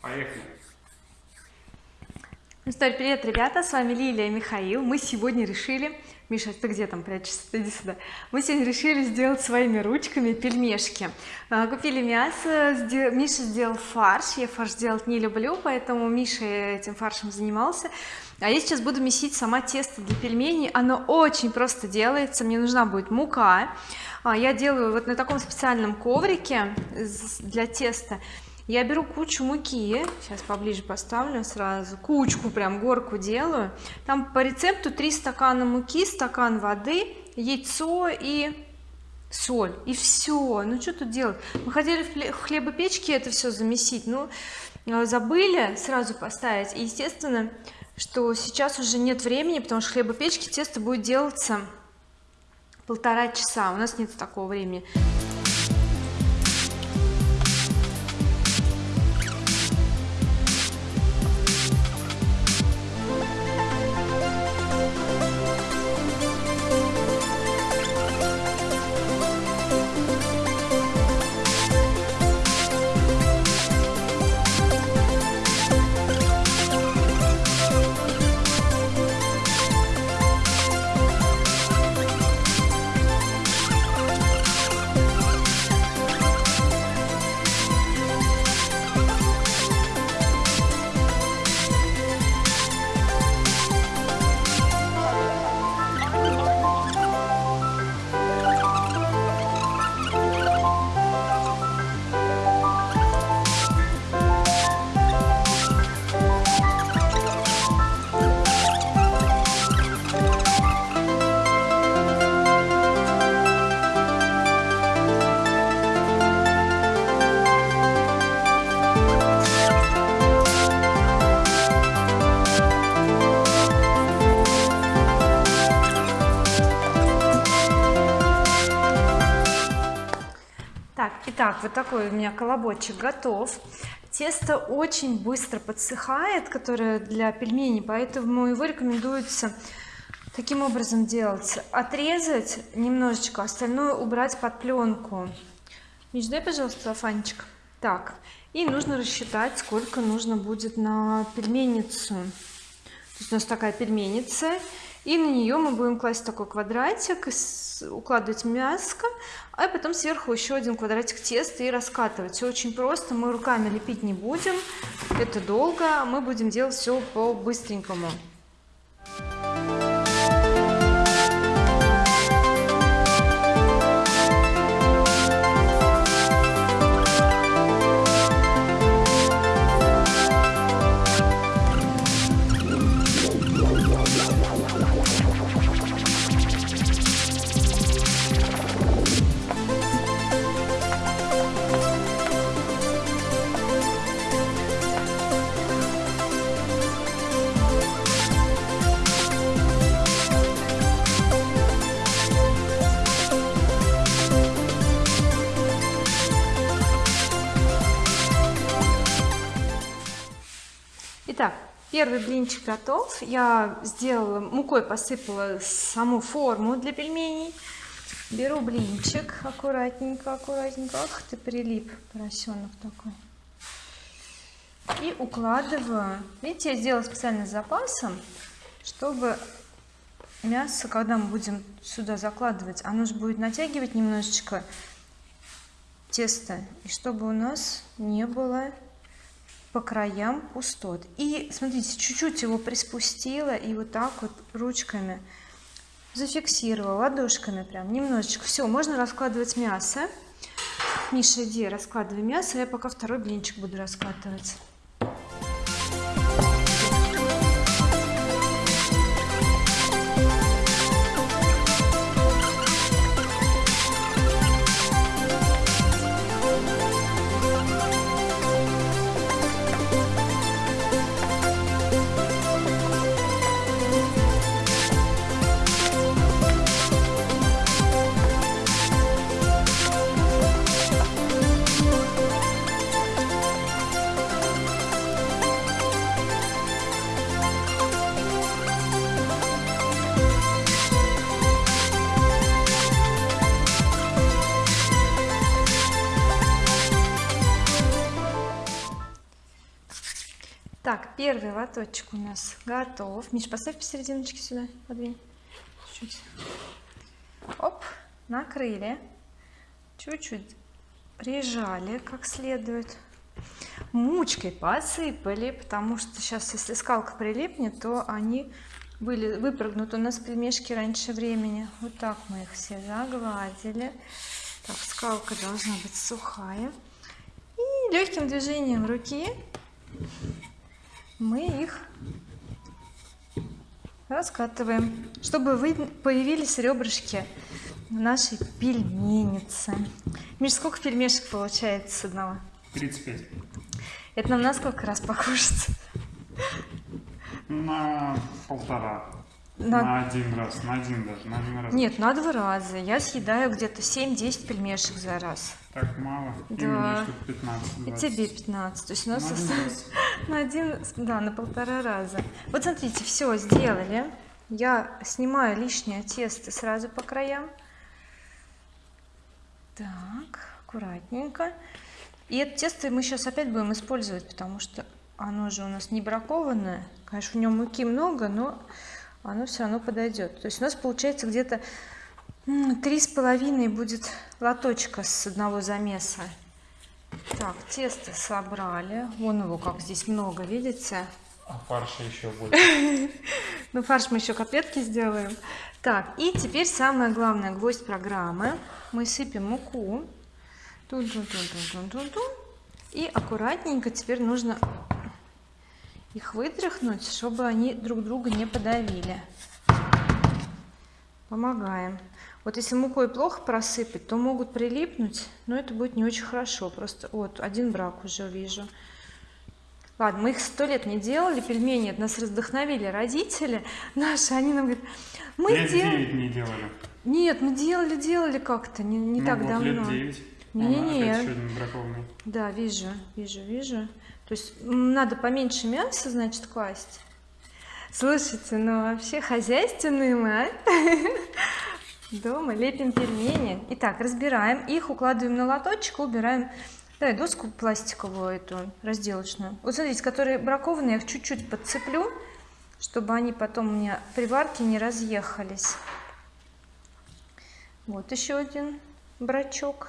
Поехали. Ну что, привет, ребята, с вами Лилия и Михаил. Мы сегодня решили, Миша, ты где там прячешься? Иди сюда. Мы сегодня решили сделать своими ручками пельмешки. А, купили мясо, Миша сделал фарш. Я фарш делать не люблю, поэтому Миша этим фаршем занимался. А я сейчас буду месить сама тесто для пельменей. Оно очень просто делается. Мне нужна будет мука. А, я делаю вот на таком специальном коврике для теста я беру кучу муки сейчас поближе поставлю сразу кучку прям горку делаю. Там по рецепту 3 стакана муки стакан воды яйцо и соль и все ну что тут делать? Мы хотели в хлебопечке это все замесить ну э, забыли сразу поставить. И естественно что сейчас уже нет времени потому что в хлебопечке тесто будет делаться полтора часа. У нас нет такого времени вот такой у меня колобочек готов. Тесто очень быстро подсыхает которое для пельменей поэтому его рекомендуется таким образом делать. Отрезать немножечко остальное убрать под пленку. Миш, пожалуйста фанчик так и нужно рассчитать сколько нужно будет на пельменницу. То есть у нас такая пельменница и на нее мы будем класть такой квадратик укладывать мяско а потом сверху еще один квадратик теста и раскатывать. Все очень просто мы руками лепить не будем это долго мы будем делать все по Итак, первый блинчик готов. Я сделала мукой посыпала саму форму для пельменей. Беру блинчик аккуратненько аккуратненько. Ах ты прилип поросенок такой. И укладываю. Видите я сделала специально с запасом чтобы мясо когда мы будем сюда закладывать оно же будет натягивать немножечко тесто и чтобы у нас не было по краям пустот. И смотрите чуть-чуть его приспустила и вот так вот ручками зафиксировала ладошками прям немножечко. Все можно раскладывать мясо. Миша иди раскладывай мясо я пока второй блинчик буду раскладывать так первый лоточек у нас готов. Миш поставь посерединочке сюда подвинь. Чуть-чуть оп накрыли. Чуть-чуть прижали как следует. Мучкой посыпали потому что сейчас если скалка прилипнет то они были выпрыгнут у нас пельмешки раньше времени. Вот так мы их все загладили. Так скалка должна быть сухая. И легким движением руки мы их раскатываем чтобы вы появились ребрышки нашей пельменицы Миш, сколько пельмешек получается с одного? 35 это нам на сколько раз покушать? На полтора на... на один раз на один даже на один раз. Нет на два раза. Я съедаю где-то 7-10 пельмешек за раз. Так мало? Да. и мне штук 15 и тебе 15 то есть у нас на один, раз. на один да на полтора раза. Вот смотрите все сделали. Я снимаю лишнее тесто сразу по краям. Так аккуратненько. И это тесто мы сейчас опять будем использовать потому что оно же у нас не бракованное. Конечно в нем муки много но оно все равно подойдет то есть у нас получается где-то три с половиной будет лоточка с одного замеса. Так тесто собрали. Вон его как здесь много видите? А фарша еще больше ну фарш мы еще котлетки сделаем. Так и теперь самое главное гвоздь программы. Мы сыпем муку. -тун -тун -тун. и аккуратненько теперь нужно их вытряхнуть чтобы они друг друга не подавили. Помогаем. Вот если мукой плохо просыпать то могут прилипнуть но это будет не очень хорошо. Просто вот один брак уже вижу. Ладно мы их сто лет не делали пельмени нас вдохновили родители наши. Они нам говорят мы лет делали не делали. Нет мы делали делали как-то не, не ну, так вот давно. лет 9 не, не, не. да вижу вижу вижу то есть надо поменьше мяса значит класть. Слушайте ну вообще хозяйственные мы а? дома лепим пельмени. Итак разбираем их укладываем на лоточек убираем. Давай доску пластиковую эту разделочную. Вот смотрите которые бракованные я их чуть-чуть подцеплю чтобы они потом у меня при варке не разъехались. Вот еще один брачок.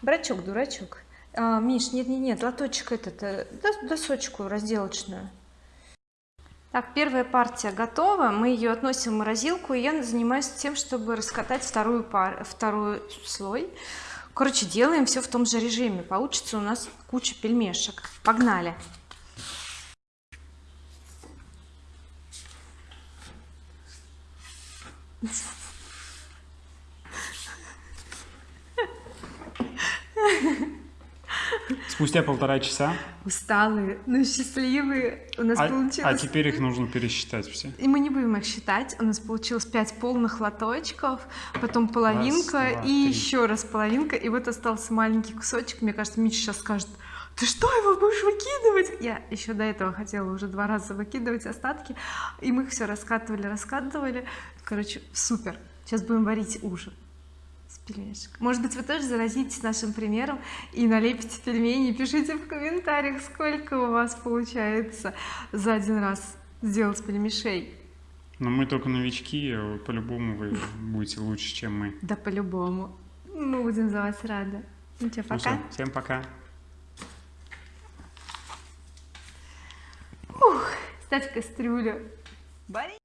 Брачок дурачок а, Миш нет нет нет лоточек этот э, досочку разделочную. Так первая партия готова. Мы ее относим в морозилку и я занимаюсь тем чтобы раскатать вторую пар второй слой. Короче делаем все в том же режиме. Получится у нас куча пельмешек. Погнали Спустя полтора часа. Усталые, но счастливые у нас а, получилось. А теперь их нужно пересчитать все. И мы не будем их считать. У нас получилось 5 полных лоточков, потом половинка раз, два, и три. еще раз половинка. И вот остался маленький кусочек. Мне кажется, Миша сейчас скажет, ты что его будешь выкидывать? Я еще до этого хотела уже два раза выкидывать остатки. И мы их все раскатывали, раскатывали. Короче, супер. Сейчас будем варить ужин пельмешек. Может быть, вы тоже заразитесь нашим примером и налепите пельмени. Пишите в комментариях, сколько у вас получается за один раз сделать пельмешей. Но мы только новички, а по-любому вы будете лучше, чем мы. Да по-любому. Мы будем за вас рады. Ну что, Ну пока. всё, всем пока. Ух, ставь кастрюлю.